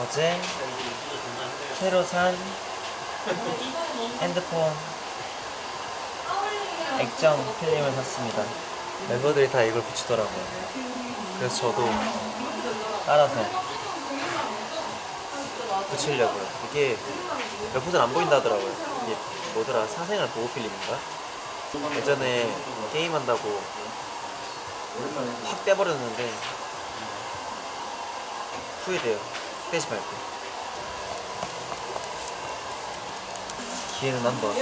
어제 새로 산 핸드폰 액정 필름을 샀습니다. 멤버들이 다 이걸 붙이더라고요. 그래서 저도 따라서 붙이려고요. 이게 몇안 보인다 하더라고요. 이게 뭐더라 사생활 보호 필름인가? 예전에 게임한다고 확 떼버렸는데 후회돼요. 떼지 말고. 기회는 한 번.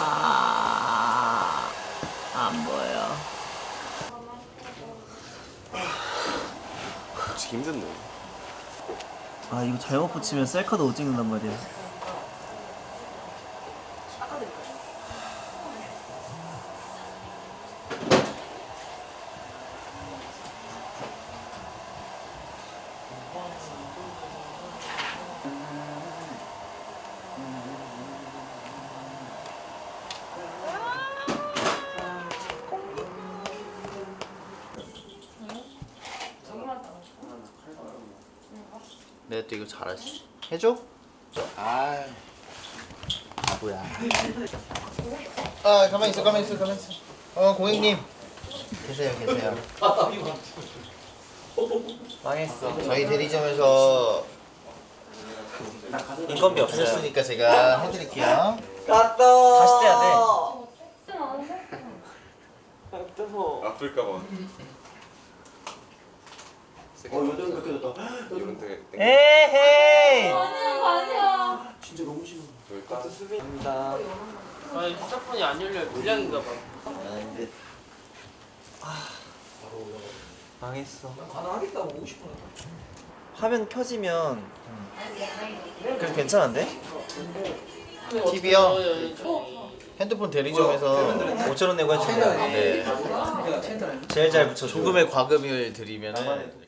아, 안 보여. 붙이기 힘든데. 아, 이거 잘못 붙이면 셀카도 못 찍는단 말이야. 내가 또 이거 잘하지. 해줘? 아, 뭐야. 아 가만히 있어 가만히 있어 가만히 있어 어 고객님 계세요, 계세요. 망했어. 저희 대리점에서 인건비 없어요. 하셨으니까 제가 해드릴게요 다시 떼야 돼. 아플까봐. 어, 요즘 그렇게 됐다. 이건 되게 땡겨. 에헤이! 아니야. 뭘까? 감사합니다. 아, 휴대폰이 안 열려 불량인가 봐. 망했어. 화면 켜지면 그래도 괜찮은데? TV요? 핸드폰 대리점에서 5천 원 내고 해주세요. 네. 제일 잘 붙여줘. 조금의 과금을 드리면은